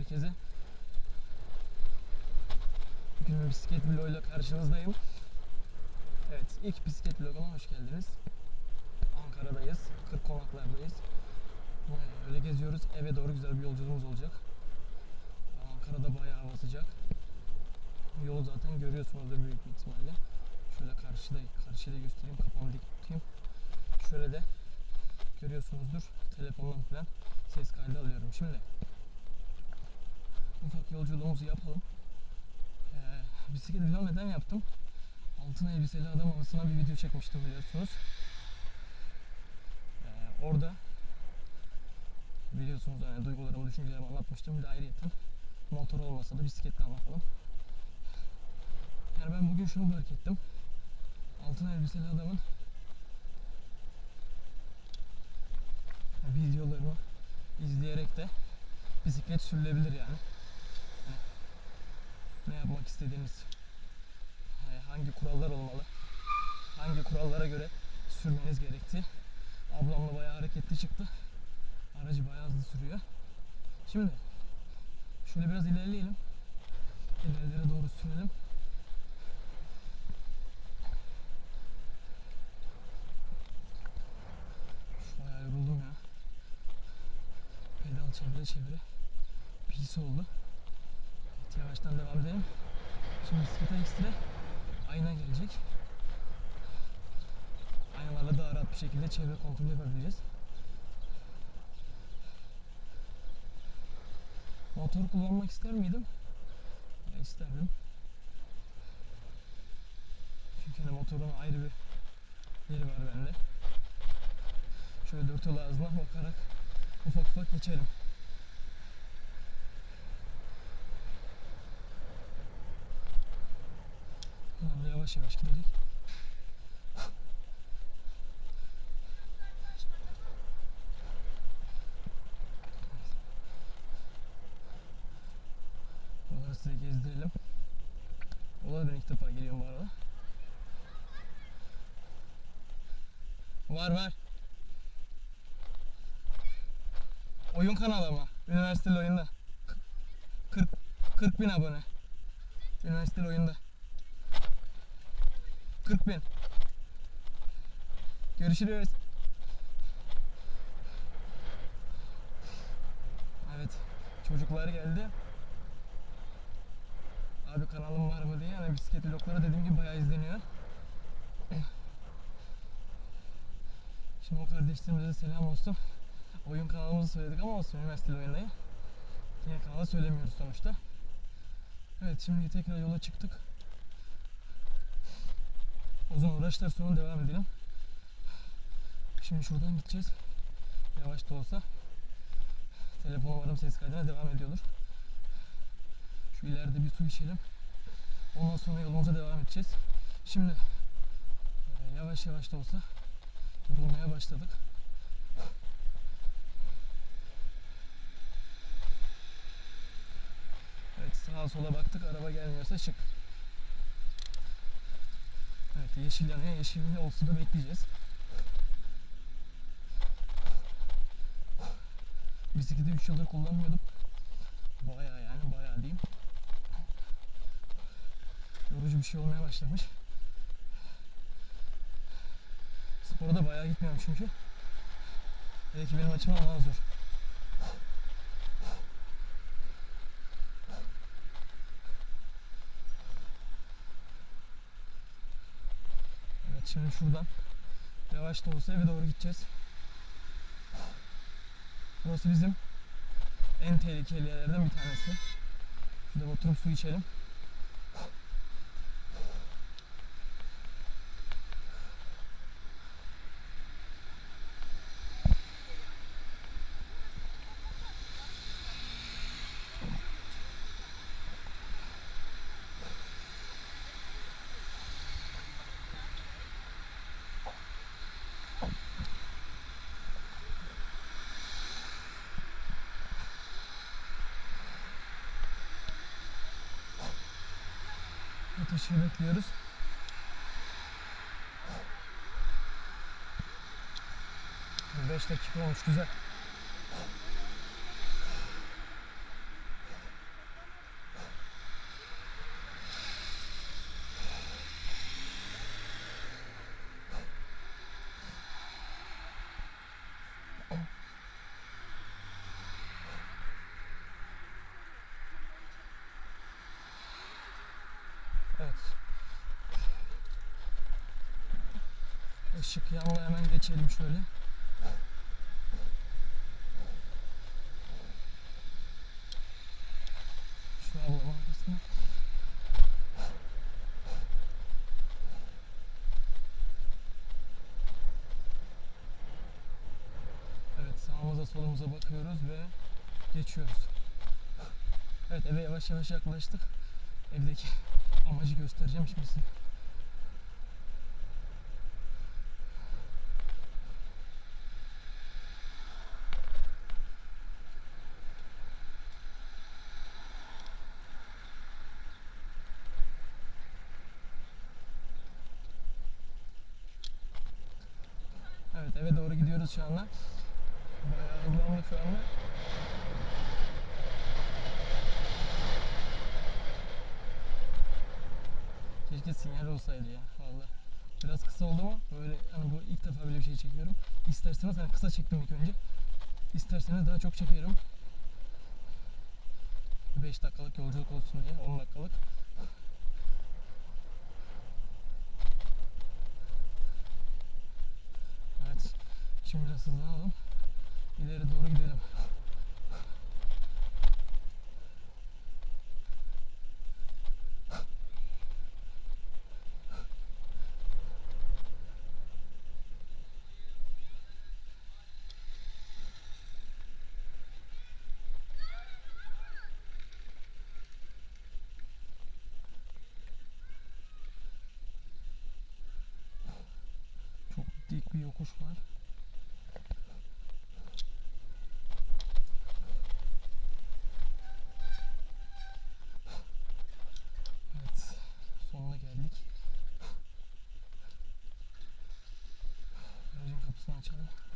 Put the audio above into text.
herkese. Bugün bir bisiklet vloguyla karşınızdayım. Evet, ilk bisiklet vloguna hoş geldiniz. Ankara'dayız, Kırk Konaklar'dayız. Ee, Öyle geziyoruz, eve doğru güzel bir yolculuğumuz olacak. Ankara'da bayağı hava sıcak. Yolu zaten görüyorsunuzdur büyük bir ihtimalle. Şöyle karşıda, karşıda göstereyim, kafamı dik. Şöyle de görüyorsunuzdur telefondan falan ses kaydı alıyorum. Şimdi ufak yolculuğumuzu yapalım. Ee, bisiklet vlog neden yaptım? Altın elbiseli adam havasına bir video çekmiştim biliyorsunuz. Ee, orada biliyorsunuz yani duygularımı, düşüncelerimi anlatmıştım. Bir de ayrıyeten motor olmasa da bisikletle anlatalım. Yani ben bugün şunu fark ettim. Altın elbiseli adamın videolarını izleyerek de bisiklet sürülebilir yani. Yapmak istediğiniz, hani hangi kurallar olmalı, hangi kurallara göre sürmeniz gerektiği. Ablamla bayağı hareketli çıktı. Aracı bayağı hızlı sürüyor. Şimdi şöyle biraz ilerleyelim. İlerlere doğru sürelim. Bayağı yoruldum ya. Pedal çevire çevire pis oldu. Yavaştan devam edelim. Şimdi bisiklete ekstra ayna gelecek. Aynalarla daha rahat bir şekilde çevre kontrolü yapabileceğiz. Motor kullanmak ister miydim? Ya isterdim. Çünkü hani motorun ayrı bir yeri var bende. Şöyle dört yol ağzına bakarak ufak ufak geçelim. Yavaş yavaş gidelim. Buraları size gezdirelim. Ola ben ilk defa geliyorum bu arada. Var var. Oyun kanalı ama. Üniversiteli oyunda. 40, 40 bin abone. Üniversiteli oyunda. 40 bin. Görüşürüz. Evet. Çocuklar geldi. Abi kanalım var mı diye. Yani bisiklet vlogları dediğim gibi bayağı izleniyor. Şimdi o kardeşlerimize selam olsun. Oyun kanalımızı söyledik ama olsun üniversiteli oyundayı. Yine kanalı söylemiyoruz sonuçta. Evet şimdi tekrar yola çıktık. Uzun uğraşlar sonra devam edelim. Şimdi şuradan gideceğiz. Yavaş da olsa. Telefon umarım ses kaydına devam ediyordur. Şu ileride bir su içelim. Ondan sonra yolumuza devam edeceğiz. Şimdi e, yavaş yavaş da olsa yorulmaya başladık. Evet sağa sola baktık araba gelmiyorsa çık. Evet yeşil yanıyor. Yeşil olsun da bekleyeceğiz. Bisikleti 3 yıldır kullanmıyordum. Bayağı yani bayağı diyeyim. Yorucu bir şey olmaya başlamış. Spora da bayağı gitmiyorum çünkü. Belki benim açımdan daha zor. Şimdi şuradan yavaş da olsa eve doğru gideceğiz. Burası bizim en tehlikeli yerlerden bir tanesi. Şurada oturup su içelim. Ateşi bekliyoruz. Beş dakika olmuş güzel. Işık yanına hemen geçelim şöyle. Şu ablamın arkasına. Evet sağımıza solumuza bakıyoruz ve geçiyoruz. Evet eve yavaş yavaş yaklaştık. Evdeki amacı göstereceğim şimdi size. Evet eve doğru gidiyoruz şu anda. Bayağı hızlandık şu anda. Keşke sinyal olsaydı ya valla. Biraz kısa oldu mu böyle hani bu ilk defa böyle bir şey çekiyorum. İsterseniz hani kısa çektim ilk önce. İsterseniz daha çok çekerim. 5 dakikalık yolculuk olsun diye 10 dakikalık. Evet. Şimdi biraz hızlanalım. İleri doğru gidelim. Dik bir yokuş var. 下去了。